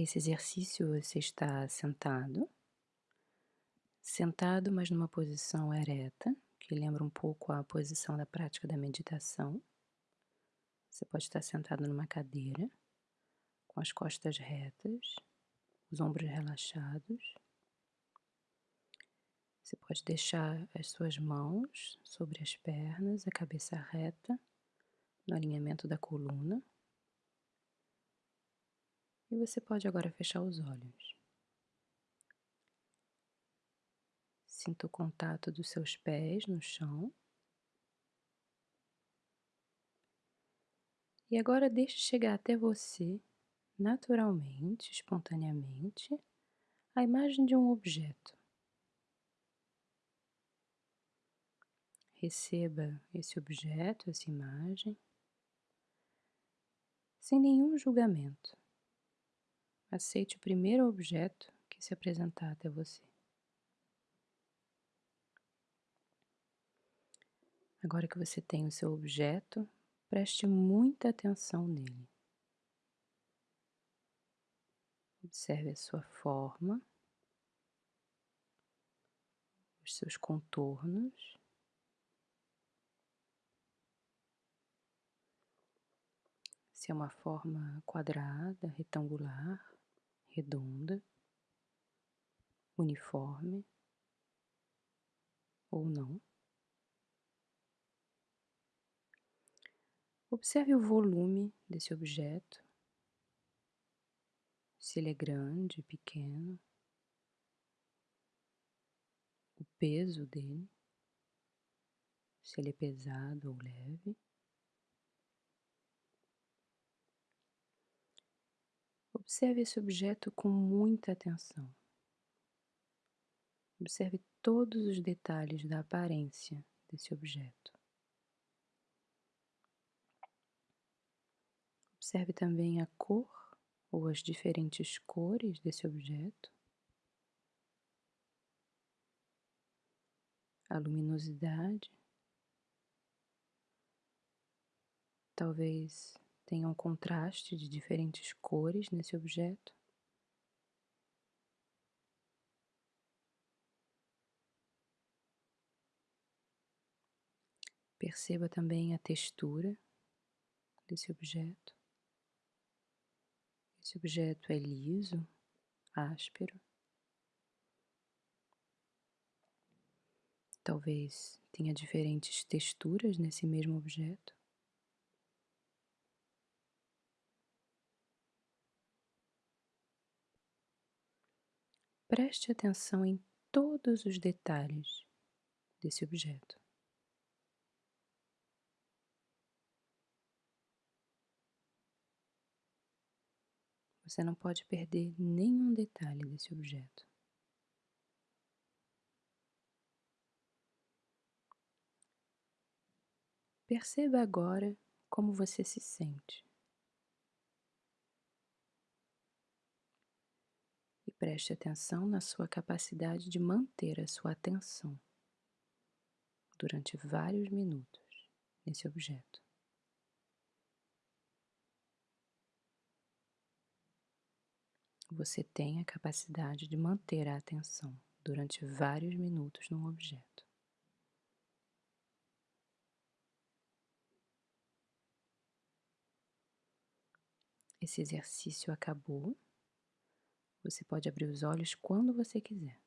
Esse exercício, você está sentado, sentado, mas numa posição ereta, que lembra um pouco a posição da prática da meditação. Você pode estar sentado numa cadeira, com as costas retas, os ombros relaxados. Você pode deixar as suas mãos sobre as pernas, a cabeça reta, no alinhamento da coluna. E você pode agora fechar os olhos. Sinta o contato dos seus pés no chão. E agora deixe chegar até você, naturalmente, espontaneamente, a imagem de um objeto. Receba esse objeto, essa imagem, sem nenhum julgamento. Aceite o primeiro objeto que se apresentar até você. Agora que você tem o seu objeto, preste muita atenção nele. Observe a sua forma, os seus contornos. Se é uma forma quadrada, retangular, redonda, uniforme ou não. Observe o volume desse objeto, se ele é grande, pequeno, o peso dele, se ele é pesado ou leve. Observe esse objeto com muita atenção. Observe todos os detalhes da aparência desse objeto. Observe também a cor ou as diferentes cores desse objeto, a luminosidade. Talvez tenha um contraste de diferentes cores nesse objeto. Perceba também a textura desse objeto. Esse objeto é liso, áspero. Talvez tenha diferentes texturas nesse mesmo objeto. Preste atenção em todos os detalhes desse objeto. Você não pode perder nenhum detalhe desse objeto. Perceba agora como você se sente. Preste atenção na sua capacidade de manter a sua atenção durante vários minutos nesse objeto. Você tem a capacidade de manter a atenção durante vários minutos num objeto. Esse exercício acabou. Você pode abrir os olhos quando você quiser.